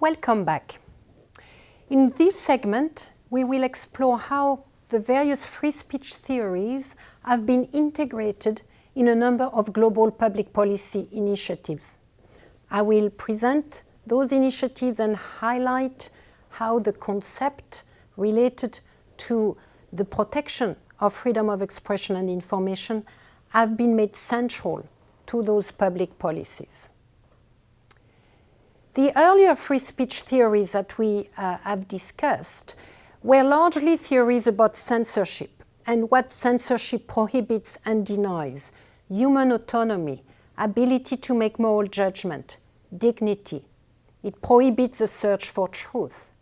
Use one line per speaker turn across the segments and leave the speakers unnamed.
Welcome back. In this segment, we will explore how the various free speech theories have been integrated in a number of global public policy initiatives. I will present those initiatives and highlight how the concept related to the protection of freedom of expression and information have been made central to those public policies. The earlier free speech theories that we uh, have discussed were largely theories about censorship and what censorship prohibits and denies, human autonomy, ability to make moral judgment, dignity. It prohibits the search for truth.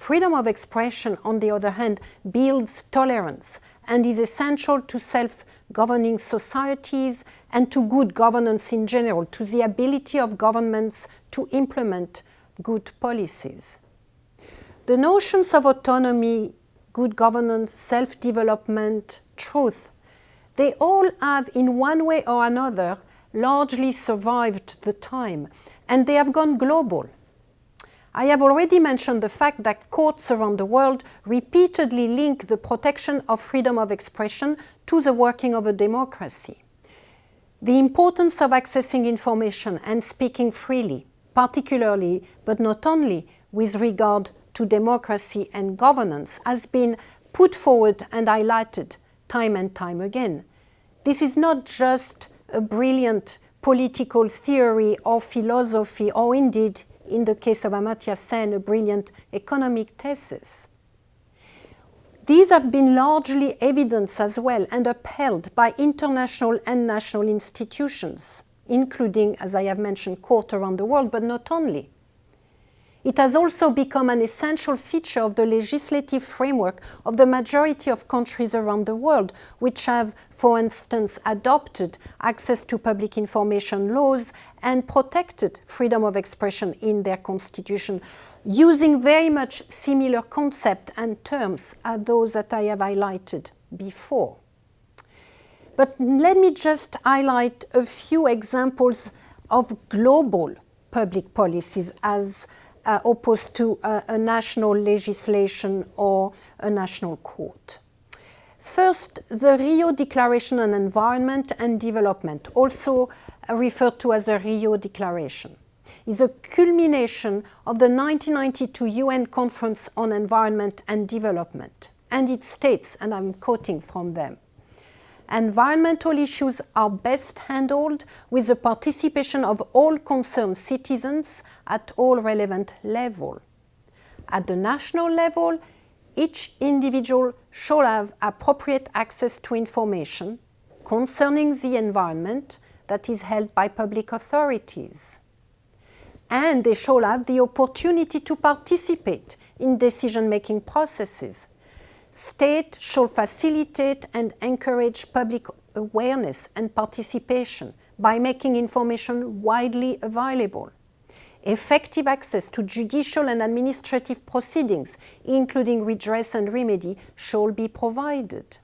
Freedom of expression, on the other hand, builds tolerance and is essential to self-governing societies and to good governance in general, to the ability of governments to implement good policies. The notions of autonomy, good governance, self-development, truth, they all have in one way or another largely survived the time and they have gone global. I have already mentioned the fact that courts around the world repeatedly link the protection of freedom of expression to the working of a democracy. The importance of accessing information and speaking freely, particularly, but not only, with regard to democracy and governance, has been put forward and highlighted time and time again. This is not just a brilliant political theory or philosophy or indeed in the case of Amartya Sen, a brilliant economic thesis. These have been largely evidenced as well and upheld by international and national institutions, including, as I have mentioned, courts around the world, but not only. It has also become an essential feature of the legislative framework of the majority of countries around the world, which have, for instance, adopted access to public information laws and protected freedom of expression in their constitution, using very much similar concepts and terms as those that I have highlighted before. But let me just highlight a few examples of global public policies as uh, opposed to a, a national legislation or a national court. First, the Rio Declaration on Environment and Development, also referred to as the Rio Declaration, is a culmination of the 1992 UN Conference on Environment and Development. And it states, and I'm quoting from them, environmental issues are best handled with the participation of all concerned citizens at all relevant levels. At the national level, each individual shall have appropriate access to information concerning the environment that is held by public authorities. And they shall have the opportunity to participate in decision-making processes State shall facilitate and encourage public awareness and participation by making information widely available. Effective access to judicial and administrative proceedings, including redress and remedy, shall be provided.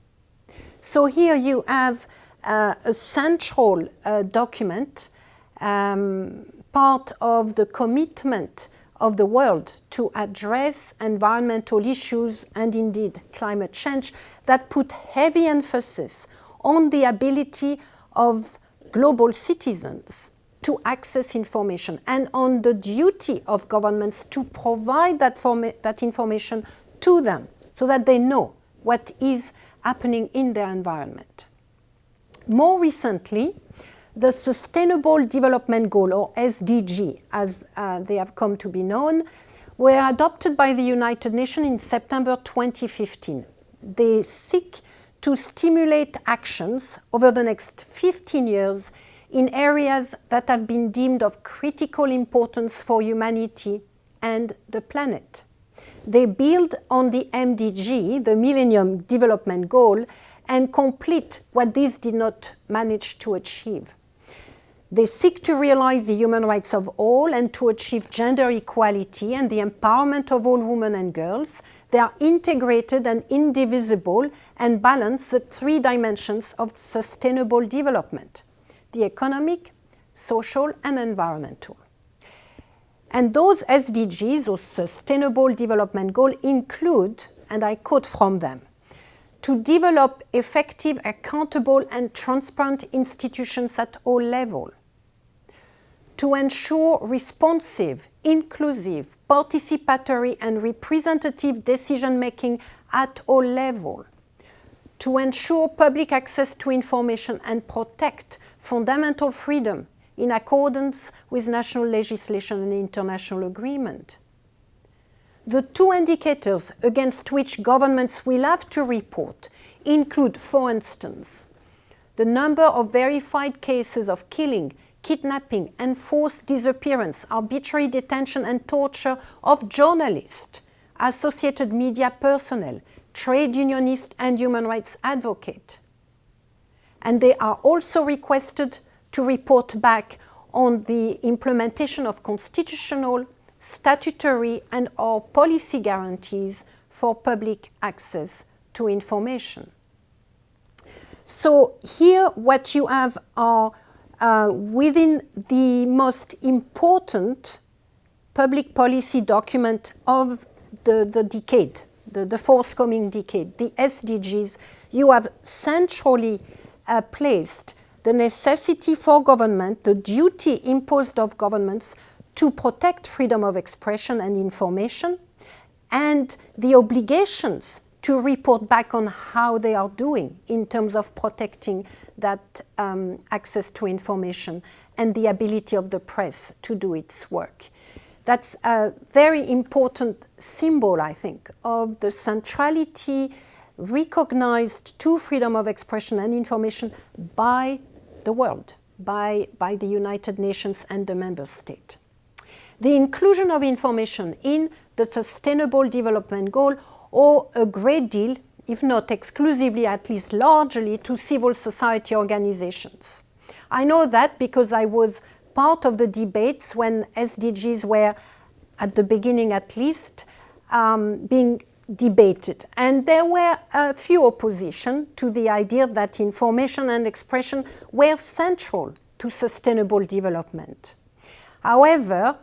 So here you have uh, a central uh, document, um, part of the commitment of the world to address environmental issues and indeed climate change that put heavy emphasis on the ability of global citizens to access information and on the duty of governments to provide that, that information to them so that they know what is happening in their environment. More recently, the Sustainable Development Goal, or SDG, as uh, they have come to be known, were adopted by the United Nations in September 2015. They seek to stimulate actions over the next 15 years in areas that have been deemed of critical importance for humanity and the planet. They build on the MDG, the Millennium Development Goal, and complete what these did not manage to achieve. They seek to realize the human rights of all and to achieve gender equality and the empowerment of all women and girls. They are integrated and indivisible and balance the three dimensions of sustainable development, the economic, social and environmental. And those SDGs, those Sustainable Development Goals, include, and I quote from them, to develop effective, accountable and transparent institutions at all levels, to ensure responsive, inclusive, participatory and representative decision-making at all levels, to ensure public access to information and protect fundamental freedom in accordance with national legislation and international agreement. The two indicators against which governments will have to report include, for instance, the number of verified cases of killing, kidnapping, enforced disappearance, arbitrary detention and torture of journalists, associated media personnel, trade unionists and human rights advocates. And they are also requested to report back on the implementation of constitutional, statutory and or policy guarantees for public access to information. So here what you have are uh, within the most important public policy document of the, the decade, the, the forthcoming decade, the SDGs, you have centrally uh, placed the necessity for government, the duty imposed of governments to protect freedom of expression and information, and the obligations to report back on how they are doing in terms of protecting that um, access to information and the ability of the press to do its work. That's a very important symbol, I think, of the centrality recognized to freedom of expression and information by the world by, by the United Nations and the member state. The inclusion of information in the Sustainable Development Goal or a great deal, if not exclusively, at least largely, to civil society organizations. I know that because I was part of the debates when SDGs were, at the beginning at least, um, being debated. And there were a few opposition to the idea that information and expression were central to sustainable development. However,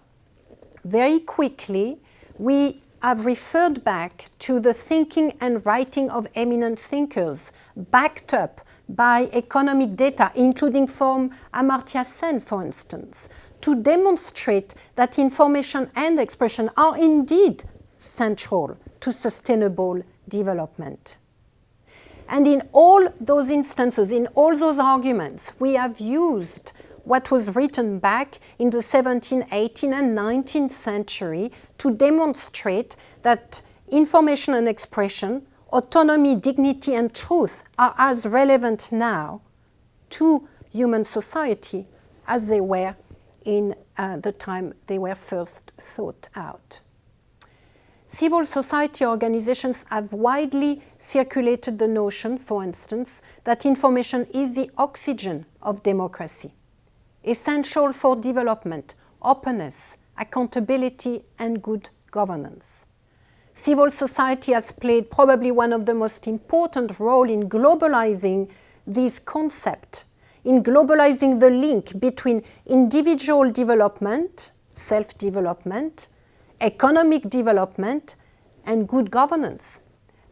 very quickly, we have referred back to the thinking and writing of eminent thinkers, backed up by economic data, including from Amartya Sen, for instance, to demonstrate that information and expression are indeed central to sustainable development. And in all those instances, in all those arguments, we have used what was written back in the 17th, 18th and 19th century to demonstrate that information and expression, autonomy, dignity and truth are as relevant now to human society as they were in uh, the time they were first thought out. Civil society organizations have widely circulated the notion, for instance, that information is the oxygen of democracy, essential for development, openness, accountability and good governance. Civil society has played probably one of the most important role in globalizing this concept, in globalizing the link between individual development, self-development, economic development and good governance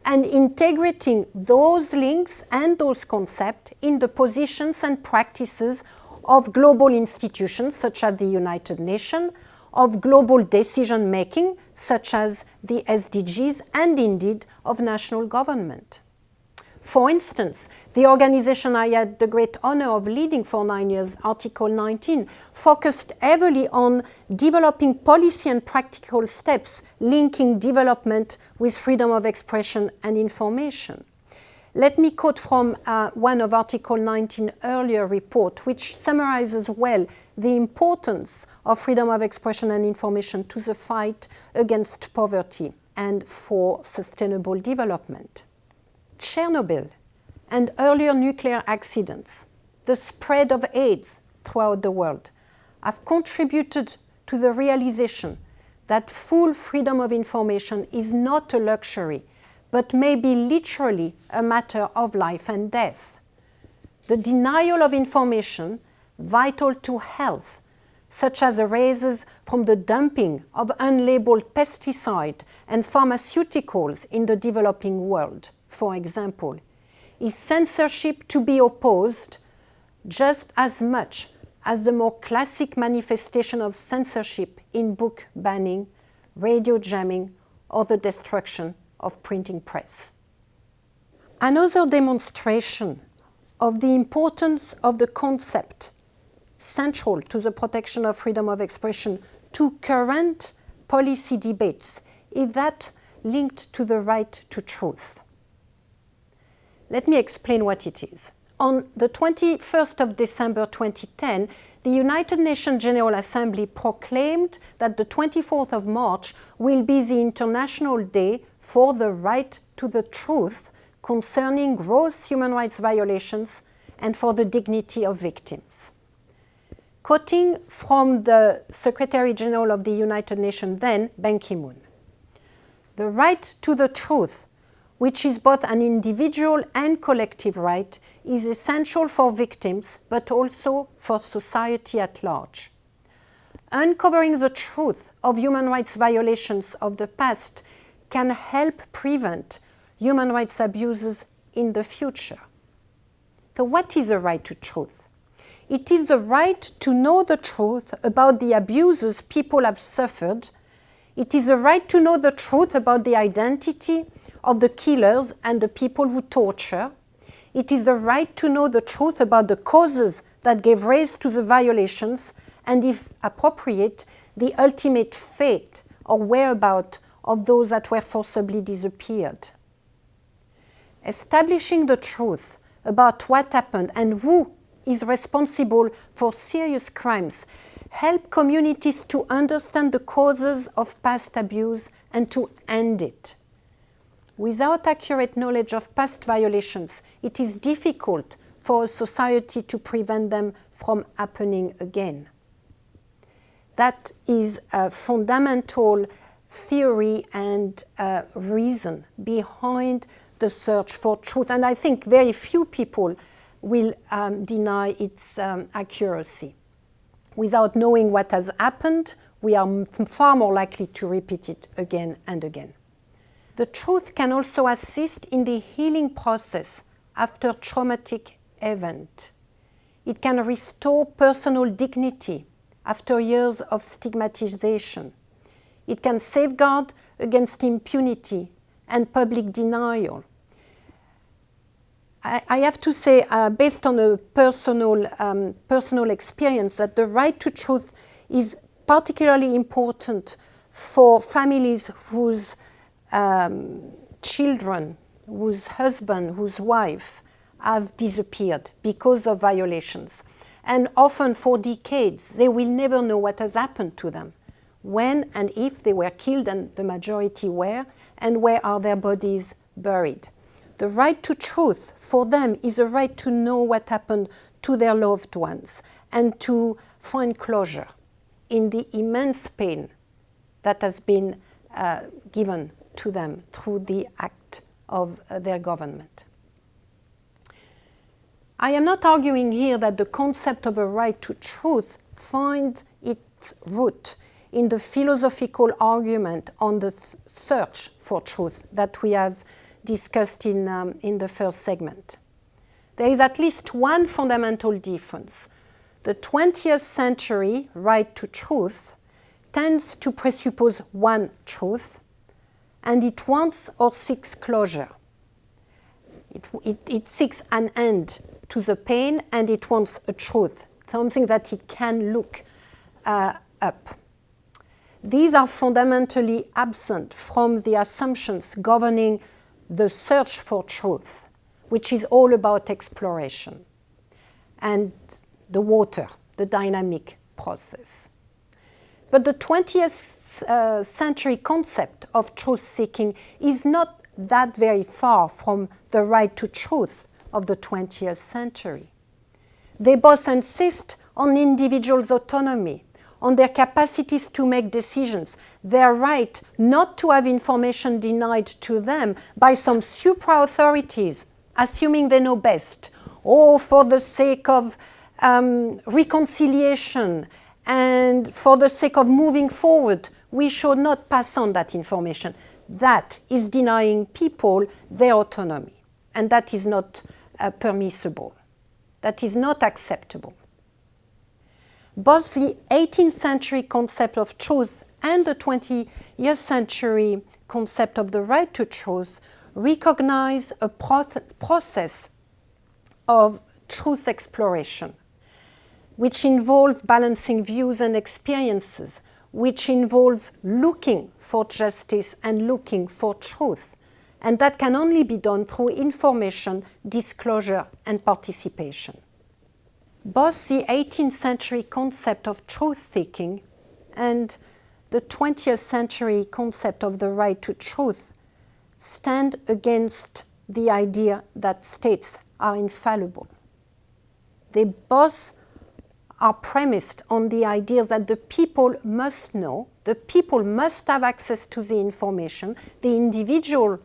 and integrating those links and those concepts in the positions and practices of global institutions such as the United Nations, of global decision making such as the SDGs and indeed of national government. For instance, the organization I had the great honor of leading for nine years, Article 19, focused heavily on developing policy and practical steps linking development with freedom of expression and information. Let me quote from uh, one of Article 19 earlier report, which summarizes well the importance of freedom of expression and information to the fight against poverty and for sustainable development. Chernobyl and earlier nuclear accidents, the spread of AIDS throughout the world, have contributed to the realization that full freedom of information is not a luxury, but may be literally a matter of life and death. The denial of information, vital to health, such as arises from the dumping of unlabeled pesticide and pharmaceuticals in the developing world, for example, is censorship to be opposed just as much as the more classic manifestation of censorship in book banning, radio jamming, or the destruction of printing press. Another demonstration of the importance of the concept central to the protection of freedom of expression to current policy debates is that linked to the right to truth. Let me explain what it is. On the 21st of December 2010, the United Nations General Assembly proclaimed that the 24th of March will be the International Day for the right to the truth concerning gross human rights violations and for the dignity of victims. Quoting from the Secretary General of the United Nations then, Ban Ki-moon, the right to the truth, which is both an individual and collective right, is essential for victims, but also for society at large. Uncovering the truth of human rights violations of the past can help prevent human rights abuses in the future. So what is a right to truth? It is the right to know the truth about the abuses people have suffered. It is the right to know the truth about the identity of the killers and the people who torture. It is the right to know the truth about the causes that gave rise to the violations and, if appropriate, the ultimate fate or whereabout of those that were forcibly disappeared. Establishing the truth about what happened and who is responsible for serious crimes help communities to understand the causes of past abuse and to end it. Without accurate knowledge of past violations, it is difficult for a society to prevent them from happening again. That is a fundamental theory and uh, reason behind the search for truth. And I think very few people will um, deny its um, accuracy. Without knowing what has happened, we are far more likely to repeat it again and again. The truth can also assist in the healing process after traumatic event. It can restore personal dignity after years of stigmatization. It can safeguard against impunity and public denial. I, have to say, uh, based on a personal, um, personal experience, that the right to truth is particularly important for families whose um, children, whose husband, whose wife have disappeared because of violations. And often for decades, they will never know what has happened to them, when and if they were killed, and the majority were, and where are their bodies buried. The right to truth for them is a right to know what happened to their loved ones and to find closure in the immense pain that has been uh, given to them through the act of uh, their government. I am not arguing here that the concept of a right to truth finds its root in the philosophical argument on the th search for truth that we have discussed in, um, in the first segment. There is at least one fundamental difference. The 20th century right to truth tends to presuppose one truth, and it wants or seeks closure. It, it, it, seeks an end to the pain and it wants a truth, something that it can look uh, up. These are fundamentally absent from the assumptions governing the search for truth, which is all about exploration, and the water, the dynamic process. But the 20th uh, century concept of truth-seeking is not that very far from the right to truth of the 20th century. They both insist on individuals' autonomy, on their capacities to make decisions, their right not to have information denied to them by some supra-authorities, assuming they know best, or for the sake of um, reconciliation and for the sake of moving forward, we should not pass on that information. That is denying people their autonomy, and that is not uh, permissible. That is not acceptable. Both the 18th century concept of truth and the 20th century concept of the right to truth recognize a process of truth exploration, which involve balancing views and experiences, which involve looking for justice and looking for truth. And that can only be done through information, disclosure, and participation. Both the 18th century concept of truth-seeking and the 20th century concept of the right to truth stand against the idea that states are infallible. They both are premised on the idea that the people must know, the people must have access to the information, the individual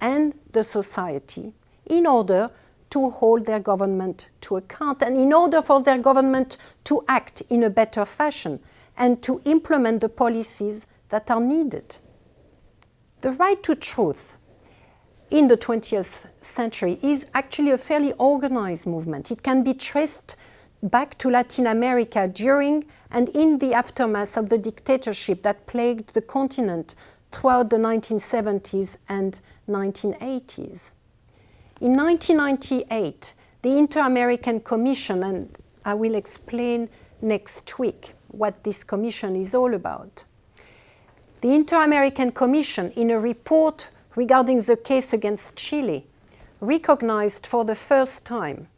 and the society, in order to hold their government to account and in order for their government to act in a better fashion and to implement the policies that are needed. The right to truth in the 20th century is actually a fairly organized movement. It can be traced back to Latin America during and in the aftermath of the dictatorship that plagued the continent throughout the 1970s and 1980s. In 1998, the Inter-American Commission, and I will explain next week what this commission is all about. The Inter-American Commission, in a report regarding the case against Chile, recognized for the first time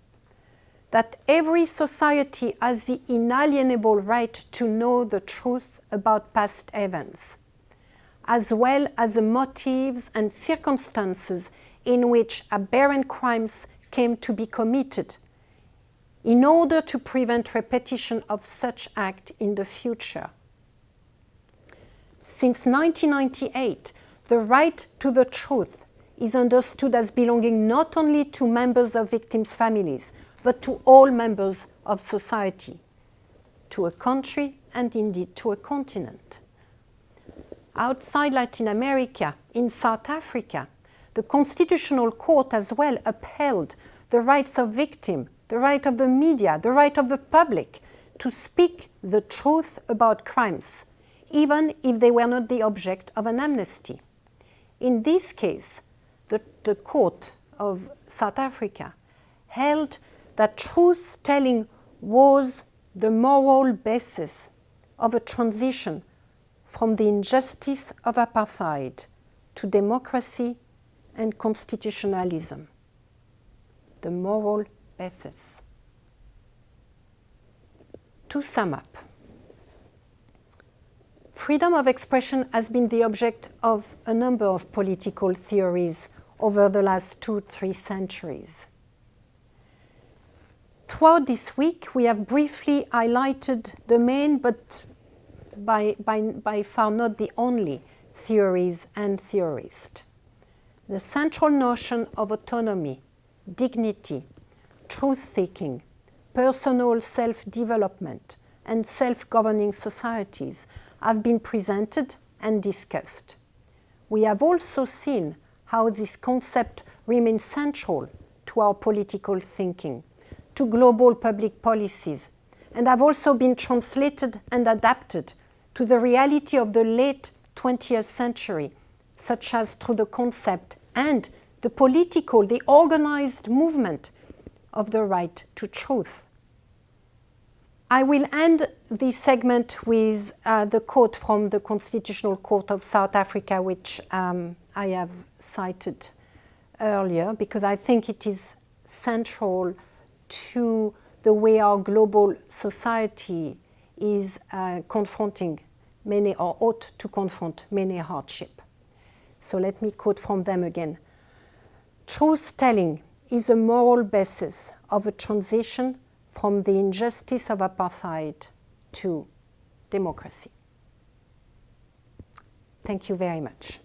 that every society has the inalienable right to know the truth about past events, as well as the motives and circumstances in which aberrant crimes came to be committed in order to prevent repetition of such act in the future. Since 1998, the right to the truth is understood as belonging not only to members of victims' families, but to all members of society, to a country and indeed to a continent. Outside Latin America, in South Africa, the Constitutional Court as well upheld the rights of victims, the right of the media, the right of the public to speak the truth about crimes, even if they were not the object of an amnesty. In this case, the, the court of South Africa held that truth-telling was the moral basis of a transition from the injustice of apartheid to democracy and constitutionalism. The moral basis. To sum up, freedom of expression has been the object of a number of political theories over the last two, three centuries. Throughout this week, we have briefly highlighted the main, but by, by, by far not the only, theories and theorists. The central notion of autonomy, dignity, truth-seeking, personal self-development, and self-governing societies have been presented and discussed. We have also seen how this concept remains central to our political thinking to global public policies and have also been translated and adapted to the reality of the late 20th century, such as through the concept and the political, the organized movement of the right to truth. I will end this segment with uh, the quote from the Constitutional Court of South Africa, which um, I have cited earlier, because I think it is central to the way our global society is uh, confronting many or ought to confront many hardship. So let me quote from them again. Truth-telling is a moral basis of a transition from the injustice of apartheid to democracy. Thank you very much.